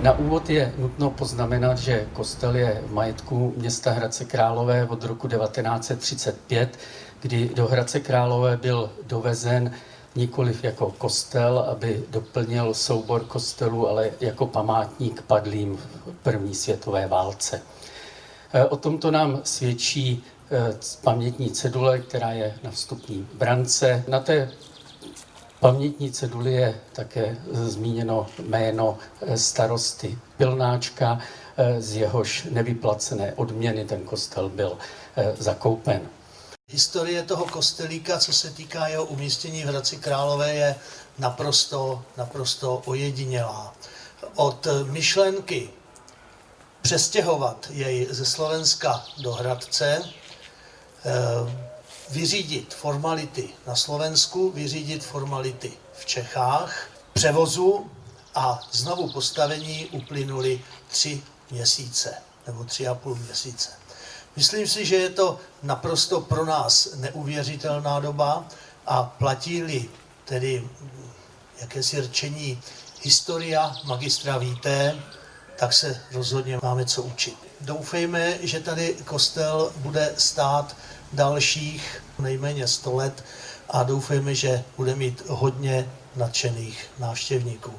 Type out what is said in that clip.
Na úvod je nutno poznamenat, že kostel je v majetku města Hradce Králové od roku 1935, kdy do Hradce Králové byl dovezen nikoliv jako kostel, aby doplnil soubor kostelů, ale jako památník padlým v první světové válce. E, o tomto nám svědčí e, pamětní cedule, která je na vstupní brance. Na té pamětní ceduli je také zmíněno jméno e, starosty Pilnáčka, z jehož nevyplacené odměny ten kostel byl zakoupen. Historie toho kostelíka, co se týká jeho umístění v Hradci Králové, je naprosto, naprosto ojedinělá. Od myšlenky přestěhovat jej ze Slovenska do Hradce, eh, vyřídit formality na Slovensku, vyřídit formality v Čechách, převozu a znovu postavení uplynuly tři měsíce nebo tři a půl měsíce. Myslím si, že je to naprosto pro nás neuvěřitelná doba a platí-li tedy jakési řečení historia magistra víte, tak se rozhodně máme co učit. Doufejme, že tady kostel bude stát dalších nejméně 100 let a doufejme, že bude mít hodně nadšených návštěvníků.